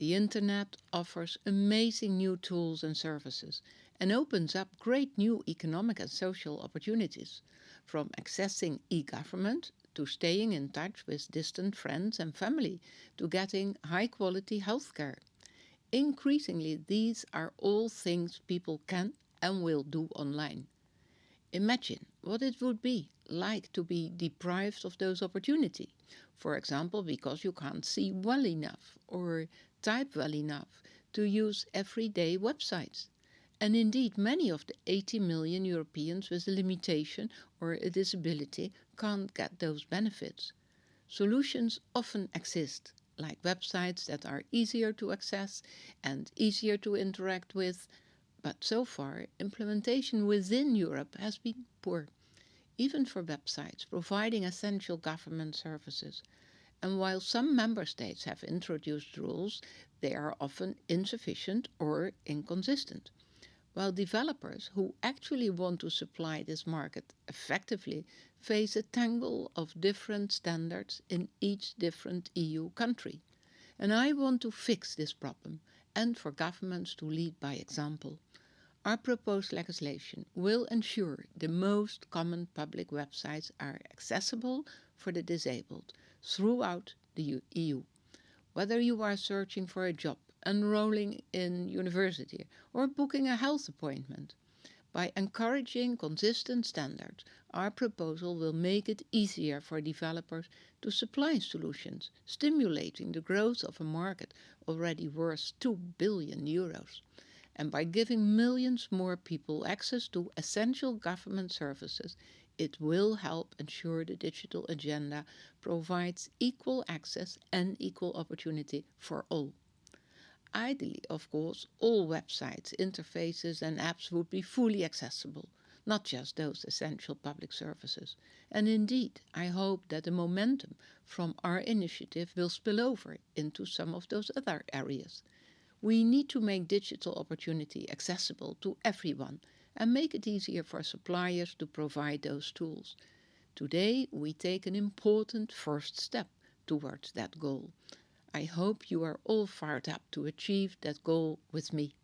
The internet offers amazing new tools and services and opens up great new economic and social opportunities, from accessing e-government to staying in touch with distant friends and family to getting high-quality healthcare. Increasingly, these are all things people can and will do online. Imagine what it would be like to be deprived of those opportunities. For example, because you can't see well enough or type well enough to use everyday websites. And indeed, many of the 80 million Europeans with a limitation or a disability can't get those benefits. Solutions often exist, like websites that are easier to access and easier to interact with, but so far implementation within Europe has been poor, even for websites providing essential government services. And while some member states have introduced rules, they are often insufficient or inconsistent. While developers who actually want to supply this market effectively face a tangle of different standards in each different EU country. And I want to fix this problem and for governments to lead by example. Our proposed legislation will ensure the most common public websites are accessible for the disabled throughout the EU. Whether you are searching for a job, enrolling in university or booking a health appointment. By encouraging consistent standards, our proposal will make it easier for developers to supply solutions, stimulating the growth of a market already worth 2 billion euros and by giving millions more people access to essential government services, it will help ensure the digital agenda provides equal access and equal opportunity for all. Ideally, of course, all websites, interfaces and apps would be fully accessible, not just those essential public services. And indeed, I hope that the momentum from our initiative will spill over into some of those other areas. We need to make digital opportunity accessible to everyone and make it easier for suppliers to provide those tools. Today we take an important first step towards that goal. I hope you are all fired up to achieve that goal with me.